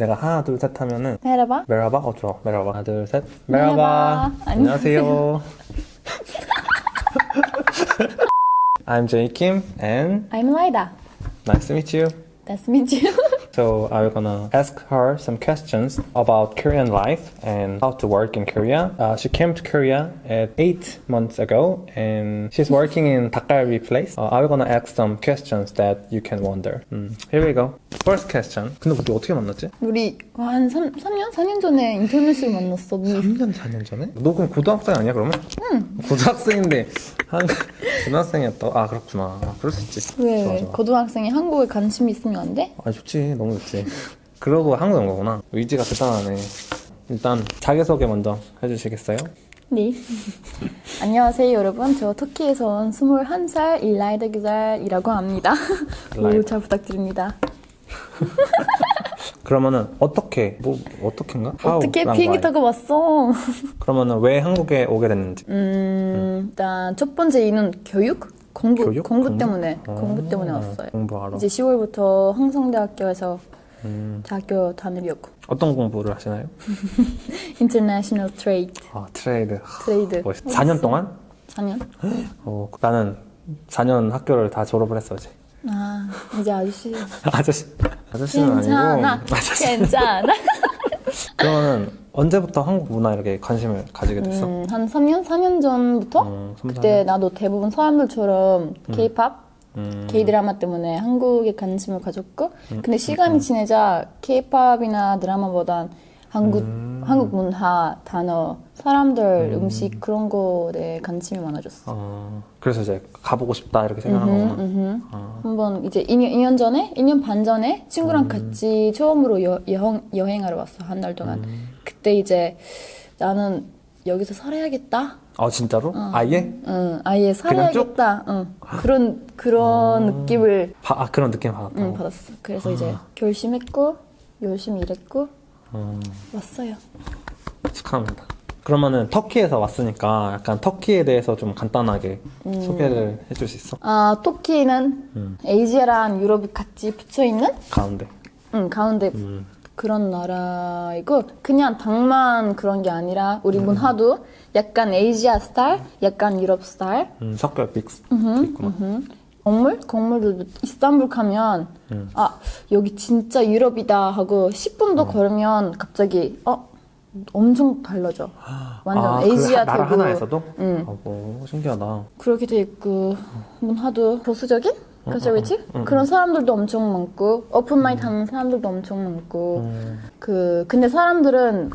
내가 하나 둘 셋 하면은 Merhaba. 메라바? 어 좋아 메라바 하나 둘 셋 메라바. 메라바 안녕하세요. I'm Jay Kim and I'm Laida. nice to meet you Nice to meet you. So I'm gonna ask her some questions about Korean life and how to work in Korea. Uh, she came to Korea at eight months ago and she's working in 닭갈비 place. Uh, I'm gonna ask some questions that you can wonder. 음, here we go. First question. 근데 우리 어떻게 만났지? 우리 한 3, 3년? 4년 전에 인터넷으로 만났어. 우리 3년, 4년 전에? 너 그럼 고등학생 아니야 그러면? 응. 고등학생인데 한 고등학생이었다. 아 그렇구나. 아, 그럴 수 있지. 왜 좋아, 좋아. 고등학생이 한국에 관심이 있으면 안 돼? 아 좋지 너무 좋지 그러고 한국 온 거구나 의지가 대단하네 일단 자기소개 먼저 해주시겠어요? 네. 안녕하세요 여러분. 저 터키에서 온 21살 일라이다 기자이라고 합니다. 일라이다. 오, 잘 부탁드립니다. 그러면은 어떻게 뭐 어떻게인가? 어떻게 비행기? 타고 왔어? 그러면은 왜 한국에 오게 됐는지 음, 일단 첫 번째 이유는 교육? 공부, 교육? 공부 공부? 때문에 어, 공부 때문에 왔어요. 공부하러 이제 10월부터 한성대학교에서 음, 대학교 다니려고. 어떤 공부를 하시나요? International Trade, 아 trade Trade. 멋있 4년 동안? 4년? 어, 나는 4년 학교를 다 졸업을 했어야지 아, 이제 아저씨. 아저씨 아저씨는 괜찮아. 아니고 아저씨 괜찮아. 그러면은 언제부터 한국 문화 이렇게 관심을 가지게 됐어? 음, 한 3년? 4년 전부터? 어, 삼, 그때 나도 대부분 사람들처럼 K-pop, 음. K-드라마 때문에 한국에 관심을 가졌고 근데 시간이 지내자 K-팝이나 드라마보단 한국, 한국 문화, 단어, 사람들, 음. 식 그런 거에 관심이 많아졌어. 어, 그래서 이제 가보고 싶다 이렇게 생각한 거구나 음흠. 어. 한번 이제 2년, 2년 전에, 2년 반 전에 친구랑 같이 처음으로 여, 여행, 여행하러 왔어, 한 달 동안. 그때 이제 나는 여기서 살아야겠다. 아 진짜로? 어. 아예? 응, 아예 그냥 쭉? 살아야겠다. 응. 그런, 그런 느낌을 바- 아 그런 느낌 받았다고? 응, 받았어. 그래서 이제 결심했고, 열심히 일했고, 음, 왔어요. 축하합니다 그러면은 터키에서 왔으니까 약간 터키에 대해서 좀 간단하게 음. 소개를 해줄 수 있어? 아, 터키는 음. 에이지아랑 유럽이 같이 붙여 있는 가운데 응, 가운데 음. 그런 나라이고 그냥 당만 그런 게 아니라 우리 문화도 약간 에이지아 스타일, 약간 유럽 스타일. 음, 섞여 믹스 돼 있구나 음. 건물? 건물도 이스탄불 가면 음. 아 여기 진짜 유럽이다 하고 10분도 걸으면 갑자기 어 엄청 달라져. 완전 아, 에이지아 그 되고 하나에서도? 응. 아, 뭐 신기하다 그렇게 돼 있고 문화도 보수적인 conservative 그런 사람들도 엄청 많고 open mind 하는 사람들도 엄청 많고 음, 그 근데 사람들은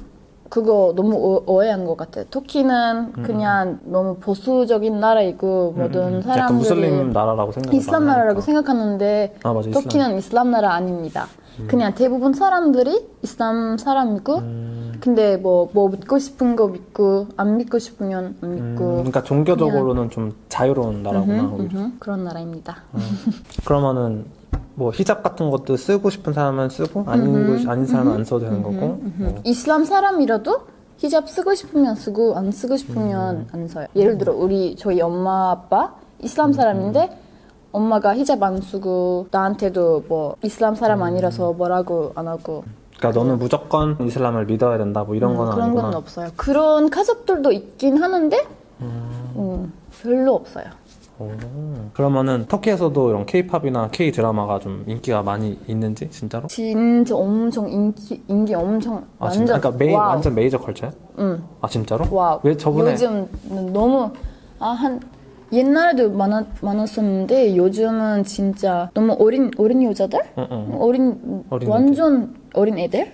그거 너무 오- 오해한 것 같아. 터키는 그냥 너무 보수적인 나라이고 모든 음, 약간 사람들이 무슬림 나라라고 생각을 이슬람 나라라고. 생각하는데 아, 맞아, 이슬람. 터키는 이슬람 나라 아닙니다. 그냥 대부분 사람들이 이슬람 사람이고 음, 근데 뭐뭐 믿고 싶은 거 믿고 안 믿고 싶으면 안 음, 믿고 그러니까 종교적으로는 좀 자유로운 나라구나 음흠. 음흠, 그런 나라입니다. 그러면은 뭐 히잡 같은 것도 쓰고 싶은 사람은 쓰고 아닌 거 아닌 사람은 안 써도 되는 거고 뭐. 이슬람 사람이라도 히잡 쓰고 싶으면 쓰고 안 쓰고 싶으면 안 써요. 예를 들어 우리 저희 엄마 아빠 이슬람 사람인데 엄마가 히잡 안 쓰고 나한테도 뭐 이슬람 사람 아니라서 뭐라고 안 하고 그러니까 너는 무조건 이슬람을 믿어야 된다 뭐 이런 건 음, 그런 아니구나. 건 없어요. 그런 가족들도 있긴 하는데 음, 별로 없어요. 오. 그러면은 터키에서도 이런 K-팝이나 K 드라마가 좀 인기가 많이 있는지 진짜로? 진짜 엄청 인기 인기 엄청 아 완전 진짜? 그러니까 메이, 와우. 완전 메이저 컬처야? 응. 아 진짜로? 와, 왜 저번에 요즘 너무 아 한 옛날에도 많았, 많았었는데 요즘은 진짜 너무 어린 어린 여자들 응, 응. 어린, 어린 완전 어린 애들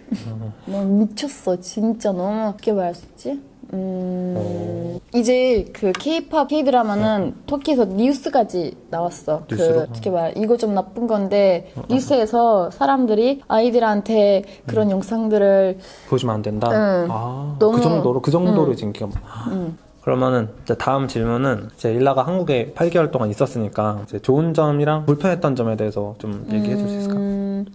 너무 미쳤어 진짜 너무 어떻게 말할 수 있지? 음, 이제 그 K-팝, K-드라마는 터키에서 뉴스까지 나왔어. 뉴스로? 그 어떻게 말 이거 좀 나쁜 건데 뉴스에서 사람들이 아이들한테 그런 영상들을 보여주면 안 된다. 응. 아, 너무- 그 정도로 그 정도로 이제 인기가. 많- 그러면은 이제 다음 질문은 이제 일라가 한국에 8개월 동안 있었으니까 이제 좋은 점이랑 불편했던 점에 대해서 좀 얘기해 줄 수 있을까? 음,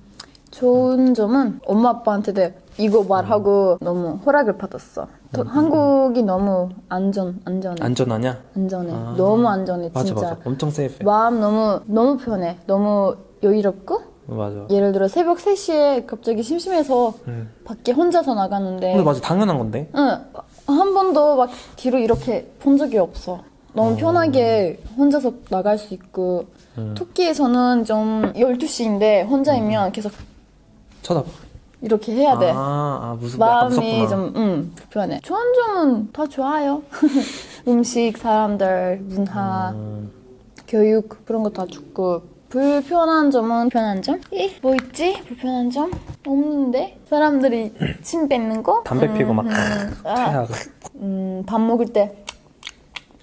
좋은 점은 엄마 아빠한테도 이거 말하고 너무 허락을 받았어. 더- 한국이 너무 안전 안전해. 안전하냐? 안전해. 아. 너무 안전해 맞아 진짜. 맞아. 엄청 세이프해. 마음 너무 너무 편해. 너무 여유롭고 맞아. 예를 들어 새벽 3시에 갑자기 심심해서 음. 밖에 혼자서 나가는데 근데 맞아 당연한 건데. 응, 한 번도 막 뒤로 이렇게 본 적이 없어. 너무 편하게 혼자서 나갈 수 있고 음. 토끼에서는 좀 12시인데 혼자이면 계속 쳐다봐. 이렇게 해야 돼. 아, 아 무슨 마음이. 좀 음, 불편해. 좋은 점은 다 좋아요. 음식, 사람들, 문화, 음, 교육 그런 거 다 좋고 불편한 점은 불편한 점? 이? 뭐 있지? 불편한 점? 없는데? 사람들이 침 뱉는 거? 담배 피고 막 아, 태하고. 음, 밥 먹을 때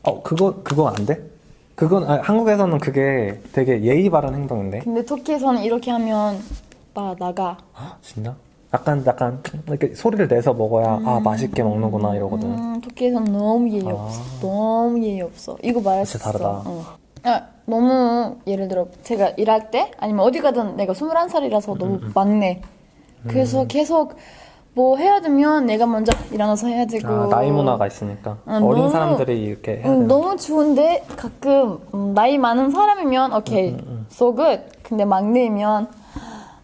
어 그거 그거 안 돼? 그건 아, 한국에서는 그게 되게 예의 바른 행동인데. 근데 터키에서는 이렇게 하면 나 나가 아, 진짜? 약간 약간 이렇게 소리를 내서 먹어야 아 맛있게 먹는구나 이러거든. 음, 터키에서는 너무 예의 아. 없어 너무 예의 없어 이거 수 진짜 다르다. 어. 아, 너무 예를 들어 제가 일할 때 아니면 어디 가든 내가 21살이라서 너무 음, 막내 그래서 계속 뭐 해야 되면 내가 먼저 일어나서 해야 되고 아, 나이 문화가 있으니까 아, 어린 너무- 사람들이 이렇게 해야 음. 너무 좋은데 가끔 음, 나이 많은 사람이면 오케이 음, so good 근데 막내면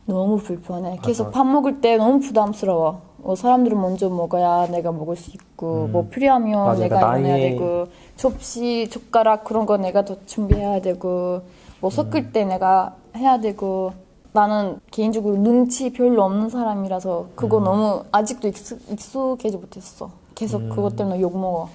너무 불편해 계속 맞아. 밥 먹을 때 너무 부담스러워 어, 사람들은 먼저 먹어야 내가 먹을 수 있고 뭐 필요하면 음. 맞아, 내가 그러니까 나이- 되고 접시 젓가락 그런 거 내가 더 준비해야 되고 뭐 섞을 음. 때 내가 해야 되고 나는 개인적으로 눈치 별로 없는 사람이라서 음. 그거 너무 아직도 익숙, 익숙 해지 못했어 계속 음. 그것 때문에 욕 먹어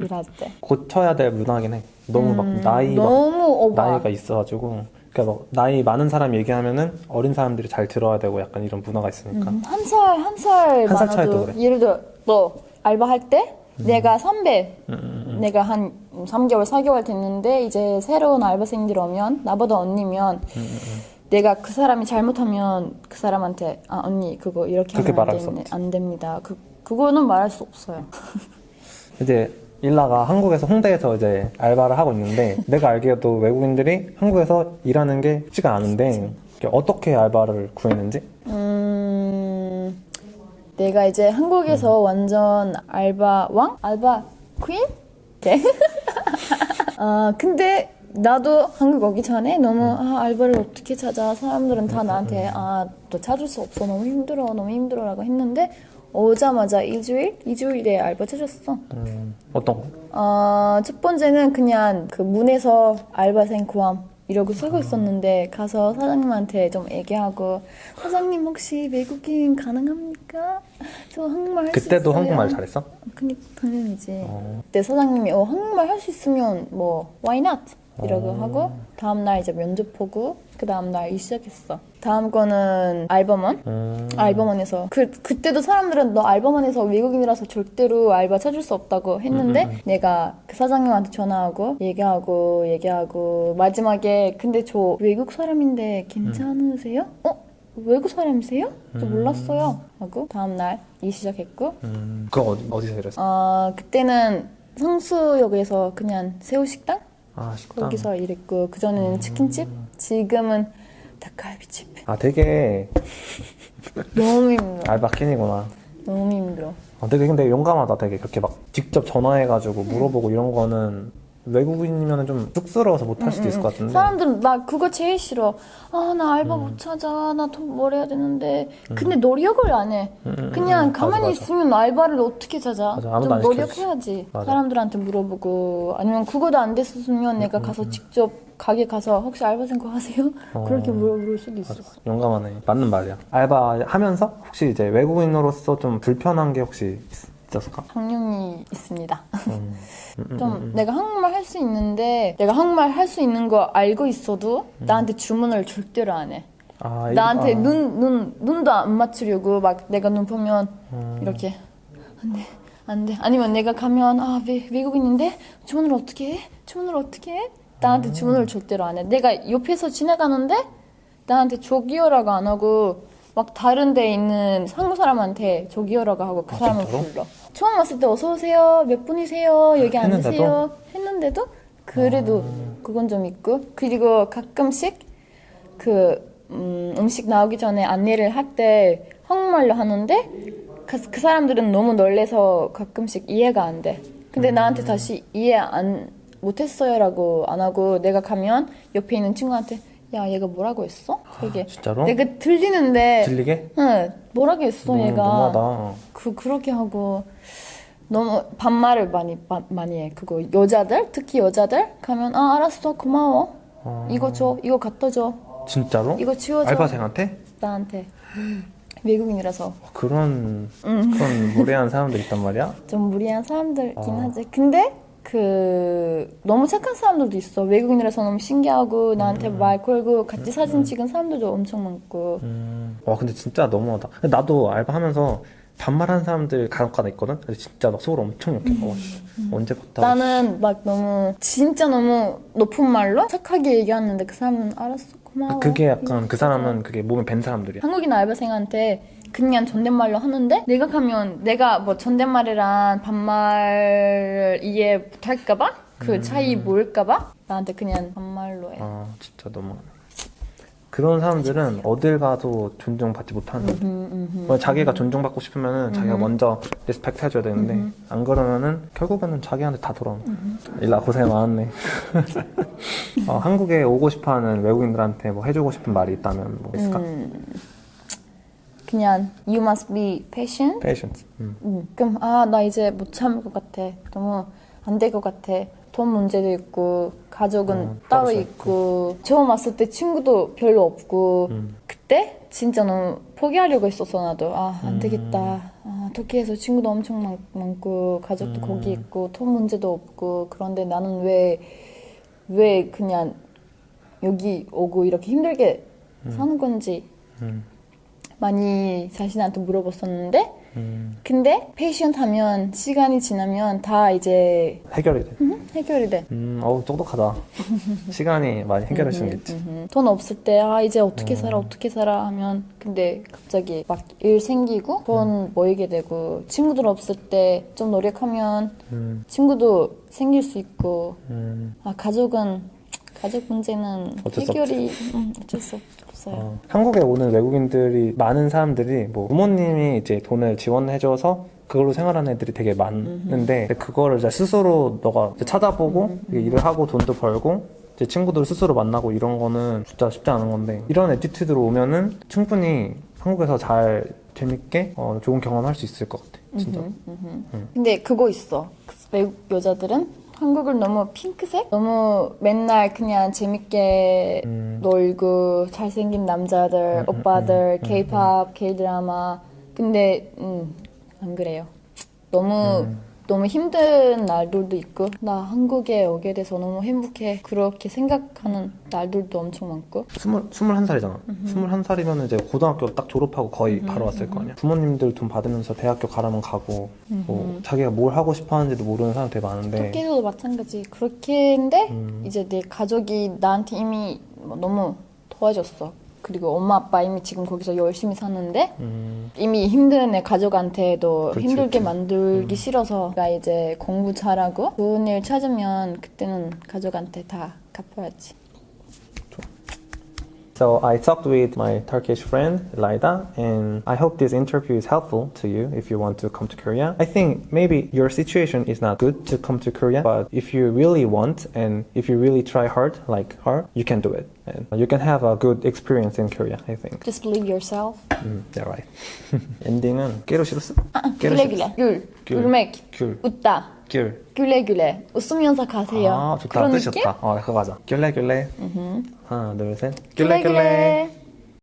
일할 때 고쳐야 될 문화긴 해. 너무 막 나이 막 음, 너무 오바. 나이가 있어가지고 그러니까 막 나이 많은 사람 얘기하면은 어린 사람들이 잘 들어야 되고 약간 이런 문화가 있으니까. 음, 한 살, 한살 한 살 차이도 그래. 예를 들어 너 알바할 때 내가 선배 음, 내가 한 3개월, 4개월 됐는데 이제 새로운 알바생들 오면 나보다 언니면 음, 내가 그 사람이 잘못하면 그 사람한테 아 언니 그거 이렇게 하면 안. 안 됩니다. 그 그거는 말할 수 없어요. 이제 일라가 한국에서 홍대에서 이제 알바를 하고 있는데 내가 알기에도 외국인들이 한국에서 일하는 게 쉽지가 않은데 어떻게 알바를 구했는지 음, 내가 이제 한국에서 완전 알바 왕? 알바 퀸? 오케이. 아, 근데 나도 한국 오기 전에 너무 아, 알바를 어떻게 찾아? 사람들은 다 나한테 아, 너 찾을 수 없어. 너무 힘들어. 너무 힘들어 라고 했는데 오자마자 2주일? 2주일에 알바 찾았어. 음, 어떤 거? 어, 첫 번째는 그냥 그 문에서 알바생 구함 이러고 쓰고 있었는데 가서 사장님한테 좀 얘기하고 사장님 혹시 외국인 가능합니까? 저 한국말 할 수 있어요. 그때도 한국말 잘했어? 그니까 당연이지. 어. 그때 사장님이 어, 한국말 할 수 있으면 뭐 why not? 이러고 어. 하고 다음 날 이제 면접 보고 그 다음 날 일 시작했어. 다음 거는 알바몬. 음, 알바몬에서 그 그때도 사람들은 너 알바몬에서 외국인이라서 절대로 알바 찾을 수 없다고 했는데 음, 내가 그 사장님한테 전화하고 얘기하고 얘기하고 마지막에 근데 저 외국 사람인데 괜찮으세요? 어 외국 사람이세요? 저 몰랐어요 하고 다음 날 일 시작했고 음, 그거 어디, 어디서 일했어? 어 그때는 성수역에서 그냥 새우 식당 아 식당 거기서 일했고 그 전에는 치킨집? 지금은 닭갈비집. 아 되게 너무 힘들어. 알바 퀸이구나. 너무 힘들어. 아, 되게 근데 용감하다 되게. 그렇게 막 직접 전화해가지고 물어보고 이런 거는 외국인이면 좀 쑥스러워서 못 할 수도 있을 것 같은데 사람들은 나 그거 제일 싫어. 아, 나 알바 음. 못 찾아. 나 돈 벌어야 되는데. 근데 노력을 안 해. 음, 그냥 음, 가만히 맞아, 맞아. 있으면 알바를 어떻게 찾아? 맞아, 좀. 노력해야지. 맞아. 사람들한테 물어보고 아니면 그거도 안 됐으면 음, 내가 가서 직접 가게 가서 혹시 알바생 구하세요? 어. 그렇게 물어볼 수도 있어. 용감하네 맞는 말이야 알바 하면서 혹시 이제 외국인으로서 좀 불편한 게 혹시 있 었을까? 당연히 있습니다. 음, 음, 음, 좀 음. 내가 한국말 할 수 있는데 내가 한국말 할 수 있는 거 알고 있어도 나한테 주문을 절대로 안 해. 아, 이- 나한테 아, 눈, 눈, 눈도 안 맞추려고 막 내가 눈 보면 음. 이렇게 안 돼, 안 돼. 아니면 내가 가면 아, 외, 외국인인데 주문을 어떻게 해? 주문을 어떻게 해? 나한테 주문을 절대로 안 해. 내가 옆에서 지나가는데 나한테 저기요라고 안 하고 막 다른 데 있는 한국 사람한테 저기요라고 하고 그 아, 사람을 진짜로? 불러. 처음 왔을 때 어서 오세요. 몇 분이세요? 여기 했는데도? 앉으세요. 했는데도 그래도 그건 좀 있고 그리고 가끔씩 그 음, 음식 나오기 전에 안내를 할 때 한국말로 하는데 그, 그 사람들은 너무 놀래서 가끔씩 이해가 안 돼. 근데 나한테 다시 이해 안 못했어요라고 안 하고 내가 가면 옆에 있는 친구한테 야 얘가 뭐라고 했어? 되게 진짜로? 내가 들리는데 들리게? 응 뭐라고 했어 너무 얘가 너무하다. 그 그렇게 하고 너무 반말을 많이 바- 많이 해 그거 여자들 특히 여자들 가면 아 알았어 고마워 어. 이거 줘 이거 갖다 줘 진짜로? 이거 치워줘 알바생한테? 나한테 외국인이라서 그런 음. 그런 무례한 사람들 있단 말이야? 좀 무리한 사람들이긴 아. 하지 근데 그 너무 착한 사람들도 있어 외국인이라서 너무 신기하고 나한테 말 걸고 같이 사진 찍은 사람들도 엄청 많고 음. 와 근데 진짜 너무하다. 나도 알바하면서 반말하는 사람들 간혹가다 있거든. 근데 진짜 막 속으로 엄청 욕해. 어, 씨, 언제 봤다고? 음. 나는 막 너무 진짜 너무 높은 말로 착하게 얘기하는데 그 사람은 알았어 고마워 그게 약간 그 사람은 그게 몸에 밴 사람들이야. 한국인 알바생한테 그냥 존댓말로 하는데 내가 가면 내가 뭐 존댓말이랑 반말 이해 못할까봐 그 차이 모를까봐 나한테 그냥 반말로 해. 아 진짜 너무하네. 그런 사람들은 어딜 가도 존중받지 못하는. 음, 뭐 자기가 존중받고 싶으면은 자기가 먼저 respect 해줘야 되는데 안 그러면은 결국에는 자기한테 다 돌아오는. 일라 고생 많았네. 어, 한국에 오고 싶어하는 외국인들한테 뭐 해주고 싶은 말이 있다면 뭐 있을까? 음. 그냥 you must be patient. Patience. 음. 음, 그럼 아 나 이제 못 참을 것 같아. 너무 안 될 것 같아. 돈 문제도 있고 가족은 어, 따로 있고 처음 왔을 때 친구도 별로 없고 음. 그때 진짜 너무 포기하려고 했었어 나도 아 안 음. 되겠다 아, 터키에서 친구도 엄청 많, 많고 가족도 음. 거기 있고 돈 문제도 없고 그런데 나는 왜왜 그냥 여기 오고 이렇게 힘들게 사는 건지 음. 많이 자신한테 물어봤었는데 음. 근데 patient 하면 시간이 지나면 다 이제 해결이 돼. 음, 해결이 돼. 음, 어우 똑똑하다. 시간이 많이 해결해 주겠지. 음, 돈 없을 때 아 이제 어떻게 살아 어떻게 살아 하면 근데 갑자기 막 일 생기고 돈 모이게 되고 친구들 없을 때 좀 노력하면 음, 친구도 생길 수 있고 음. 아 가족은 가족 문제는 어쩔 수 해결이 음, 어쩔 수 없 어요. 어, 한국에 오는 외국인들이 많은 사람들이 뭐 부모님이 이제 돈을 지원해줘서 그걸로 생활하는 애들이 되게 많은데 그거를 이제 스스로 너가 이제 찾아보고 이게 일을 하고 돈도 벌고 이제 친구들 스스로 만나고 이런 거는 진짜 쉽지 않은 건데 이런 attitude로 오면은 충분히 한국에서 잘 재밌게 어, 좋은 경험할 수 있을 것 같아 진짜 근데 그거 있어. 외국 여자들은 한국을 너무 핑크색? 너무 맨날 그냥 재밌게 음. 놀고 잘생긴 남자들, 오빠들, 케이팝, 케이드라마. 근데 음, 안 그래요. 너무 너무 힘든 날들도 있고 나 한국에 오게 돼서 너무 행복해. 그렇게 생각하는 날들도 엄청 많고. 스물, 스물한 살이잖아. 스물한 살이면 이제 고등학교 딱 졸업하고 거의 바로 왔을 거 아니야. 부모님들 돈 받으면서 대학교 가라면 가고, 뭐, 자기가 뭘 하고 싶어 하는지도 모르는 사람 되게 많은데, 터키에서도 마찬가지. 그렇게인데 음. 이제 내 가족이 나한테 이미 뭐 너무 도와줬어. 그리고 엄마 아빠 이미 지금 거기서 열심히 사는데 음, 이미 힘든 애 가족한테도 그렇지, 힘들게 그렇지. 만들기 싫어서 나 이제 공부 잘하고 좋은 일 찾으면 그때는 가족한테 다 갚아야지. So I talked with my Turkish friend Laida, and I hope this interview is helpful to you if you want to come to Korea. I think maybe your situation is not good to come to Korea, but if you really want and if you really try hard, like her, you can do it, and you can have a good experience in Korea. I think. Just believe yourself. 음, yeah, right. 엔딩은 깨로 싫었어? 귤레 귤레 귤 귤. 귤맥 귤, 웃다 귤. 귤레 귤레 웃으면서 가세요. 아, 좋다. 그런 뜻이 느낌? 좋다. 어, 그거 가자. 귤레 귤레. 하나, 둘, 셋. 귤레 귤레.